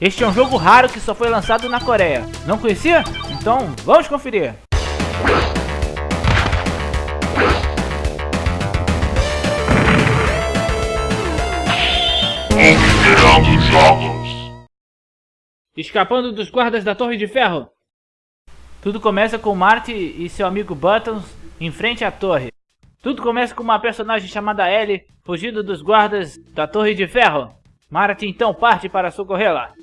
Este é um jogo raro que só foi lançado na Coreia. Não conhecia? Então vamos conferir. Escapando dos guardas da Torre de Ferro. Tudo começa com Marty e seu amigo Buttons em frente à torre. Tudo começa com uma personagem chamada Ellie fugindo dos guardas da Torre de Ferro. Marty então parte para socorrê-la.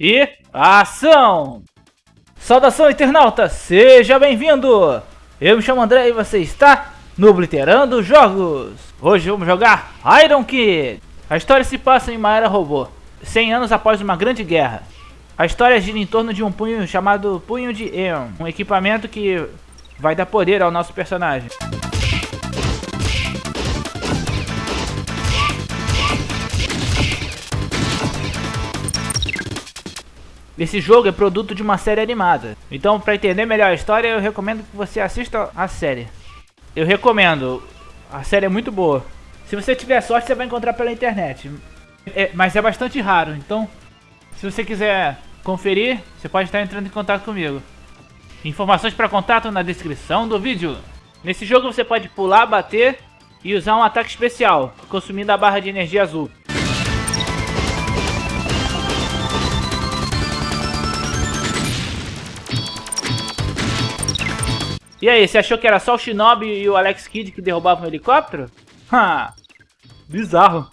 E ação! Saudação internauta, seja bem-vindo! Eu me chamo André e você está no Obliterando Jogos. Hoje vamos jogar Iron Kid. A história se passa em uma era robô, 100 anos após uma grande guerra. A história gira em torno de um punho chamado Punho de Eon, um equipamento que vai dar poder ao nosso personagem. Esse jogo é produto de uma série animada. Então, para entender melhor a história, eu recomendo que você assista a série. Eu recomendo. A série é muito boa. Se você tiver sorte, você vai encontrar pela internet. É, mas é bastante raro. Então, se você quiser conferir, você pode estar entrando em contato comigo. Informações para contato na descrição do vídeo. Nesse jogo você pode pular, bater e usar um ataque especial, consumindo a barra de energia azul. E aí, você achou que era só o Shinobi e o Alex Kidd que derrubavam o helicóptero? Ha! Bizarro.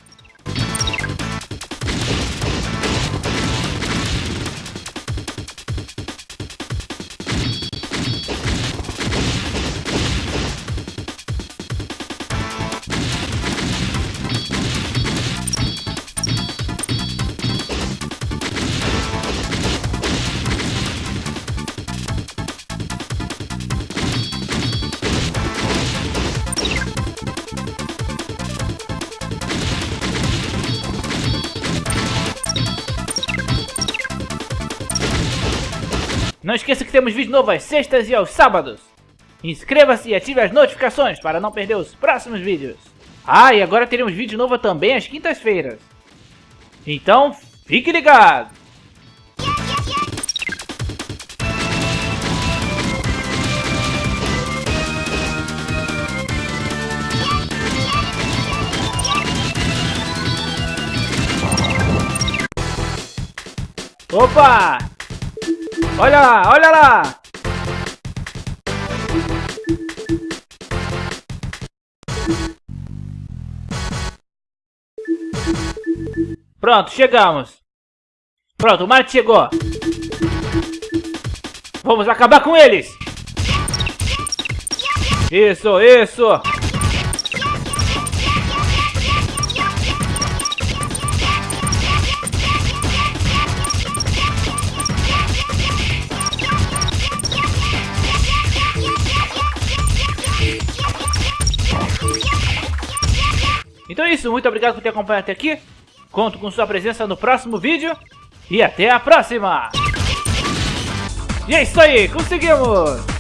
Não esqueça que temos vídeo novo às sextas e aos sábados. Inscreva-se e ative as notificações para não perder os próximos vídeos. Ah, e agora teremos vídeo novo também às quintas-feiras. Então, fique ligado! Opa! Olha lá, olha lá! Pronto, chegamos. Pronto, o Marte chegou. Vamos acabar com eles. Isso, isso. Então é isso, muito obrigado por ter acompanhado até aqui. Conto com sua presença no próximo vídeo. E até a próxima! E é isso aí, conseguimos!